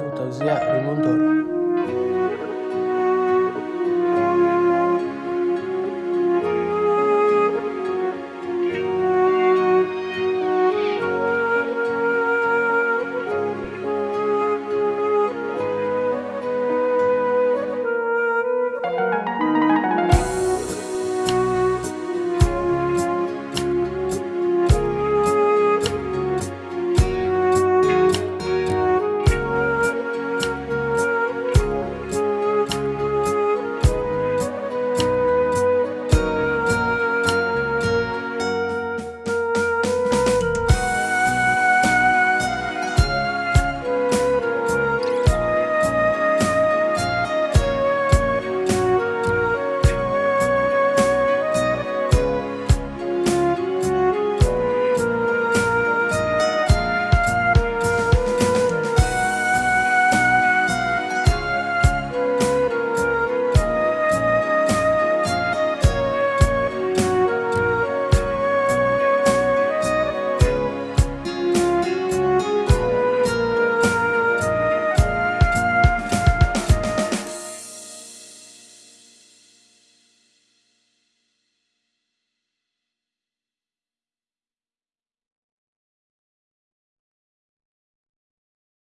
Sustancia Raymond Toro.